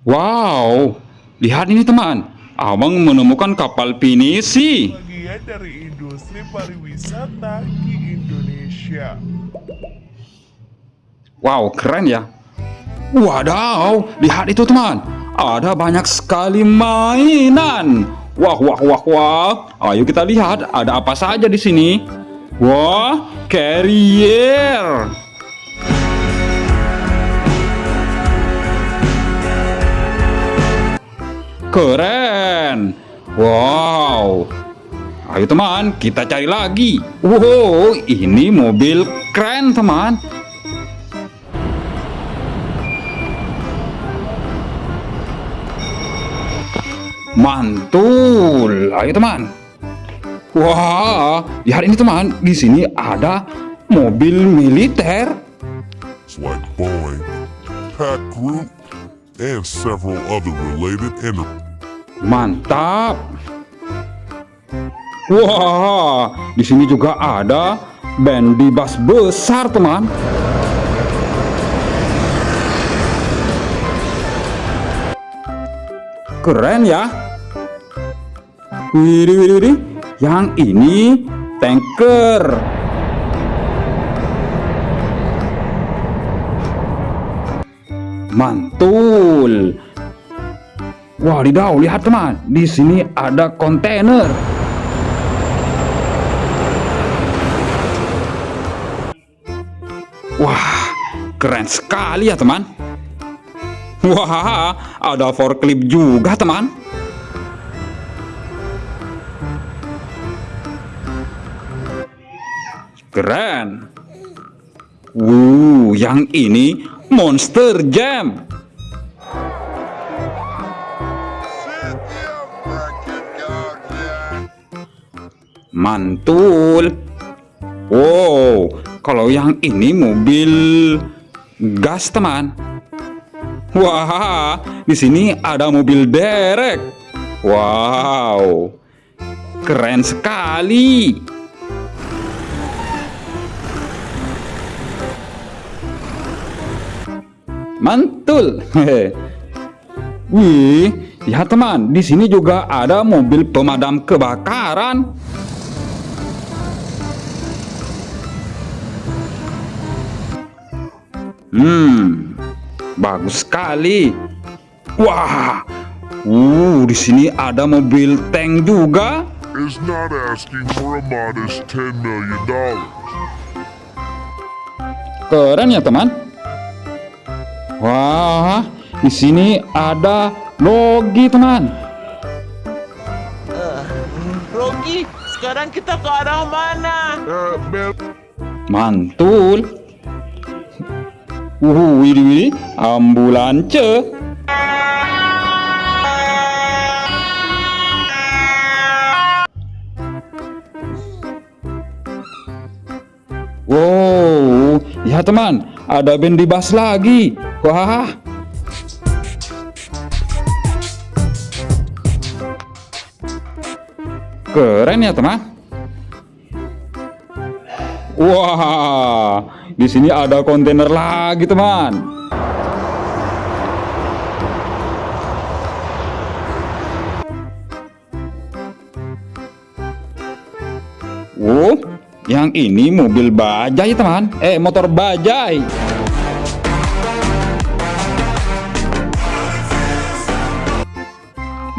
Wow, lihat ini teman. Abang menemukan kapal pinisi. bagian dari industri pariwisata di Indonesia. Wow, keren ya. Wadaw, lihat itu teman. Ada banyak sekali mainan. Wah, wah, wah, wah. Ayo kita lihat ada apa saja di sini. Wah, carrier. Keren. Wow. Ayo teman, kita cari lagi. Wow, ini mobil keren teman. Mantul. Ayo teman. Wah, lihat ini teman. Di sini ada mobil militer. Like Boeing, Pack Group, and several other related enterprises. Mantap. Wah, di sini juga ada band bas besar, teman. Keren ya. Widih, widih, widih. Yang ini tanker. Mantul. Wadidaw, lihat teman, di sini ada kontainer. Wah, keren sekali ya teman. Wah, ada forklift juga teman. Keren. Wuh, yang ini Monster Jam. Mantul. Wow, kalau yang ini mobil gas teman. Wah, di sini ada mobil derek. Wow, keren sekali. Mantul. Wih, lihat teman, di sini juga ada mobil pemadam kebakaran. Hmm, bagus sekali. Wah, uh, di sini ada mobil tank juga. Is not asking for a modest $10 million. Keren ya teman. Wah, di sini ada logi teman. Rogi, sekarang kita ke arah mana? Uh, man, Mantul. Uh, widih, widih, ambulance. Wow, ya teman, ada band di bas lagi. Wah, keren ya teman. Wah, di sini ada kontainer lagi, teman. Oh, yang ini mobil bajai, teman. Eh, motor bajai.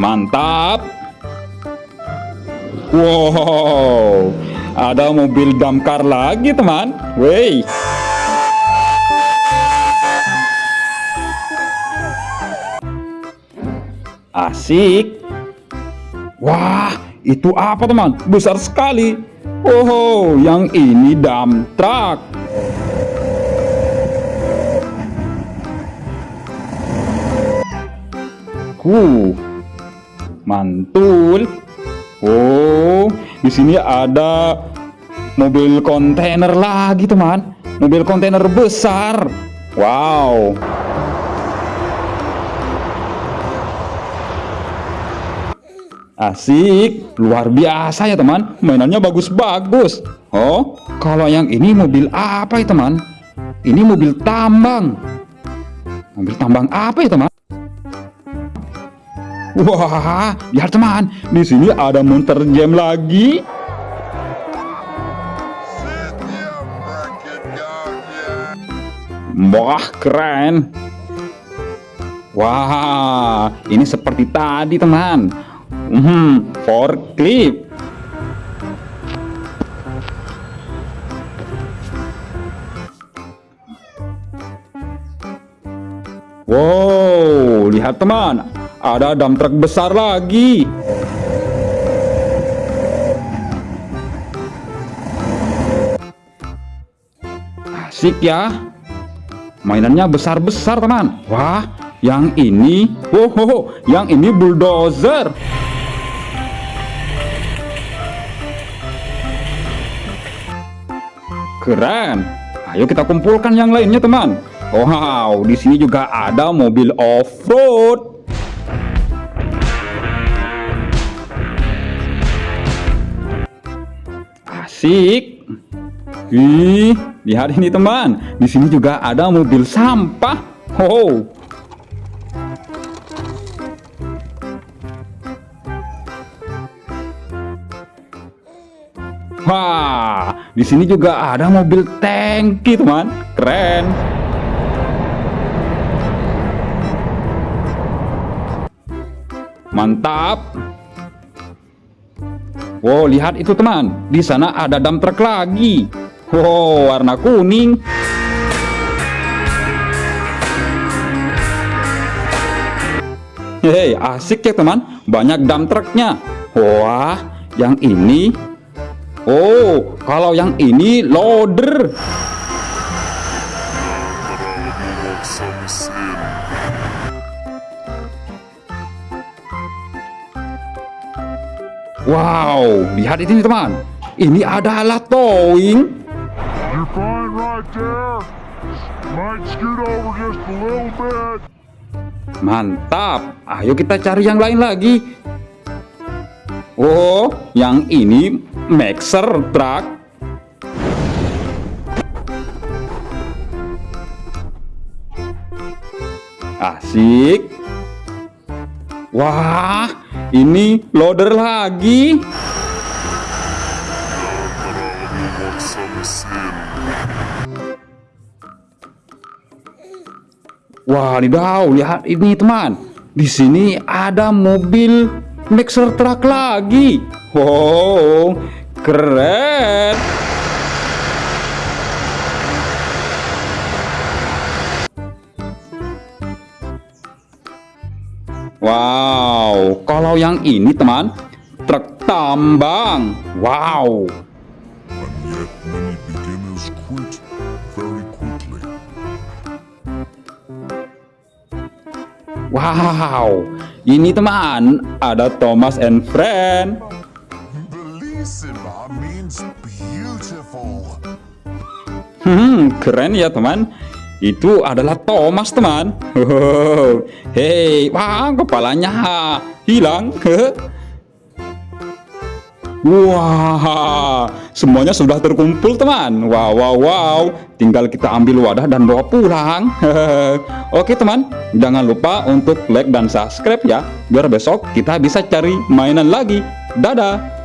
Mantap. Wow, ada mobil damkar lagi teman. Wey. Asik. Wah, itu apa teman? Besar sekali. Oh, yang ini dump truck. Huh, mantul. Oh, di sini ada mobil kontainer lagi, teman. Mobil kontainer besar. Wow. Asik, luar biasa ya teman. Mainannya bagus-bagus. Oh, kalau yang ini mobil apa ya teman? Ini mobil tambang. Mobil tambang apa ya teman? Wah, lihat teman, di sini ada monster jam lagi. Wah, keren. Wah, ini seperti tadi teman. Hmm, forklift. Wow, lihat teman, ada dump truck besar lagi. Asik ya. Mainannya besar-besar teman. Wah, yang ini, oh, yang ini bulldozer. Keren. Ayo kita kumpulkan yang lainnya teman. Wow, di sini juga ada mobil off-road. Asik. Wih, lihat ini teman. Di sini juga ada mobil sampah. Oh. Wah, di sini juga ada mobil tangki, teman. Keren. Mantap. Wow, lihat itu teman. Di sana ada dump truck lagi. Wow, warna kuning. Hei, asik ya teman. Banyak dump trucknya. Wah, yang ini. Oh, kalau yang ini loader. Wow, lihat ini teman. Ini adalah towing. Mantap. Ayo kita cari yang lain lagi. Oh, yang ini mixer truck. Asik. Wah, ini loader lagi. Wah, Wadidaw, lihat ini teman. Di sini ada mobil mixer truck lagi. Wow, keren. Wow, kalau yang ini teman, truk tambang. Wow. Wow, ini teman, ada Thomas and Friend. Hmm, keren ya teman. Itu adalah Thomas teman. Hei, wah kepalanya hilang. Wah, semuanya sudah terkumpul teman. Wow, wow, wow. Tinggal kita ambil wadah dan bawa pulang. Oke teman, jangan lupa untuk like dan subscribe ya. Biar besok kita bisa cari mainan lagi. Dadah.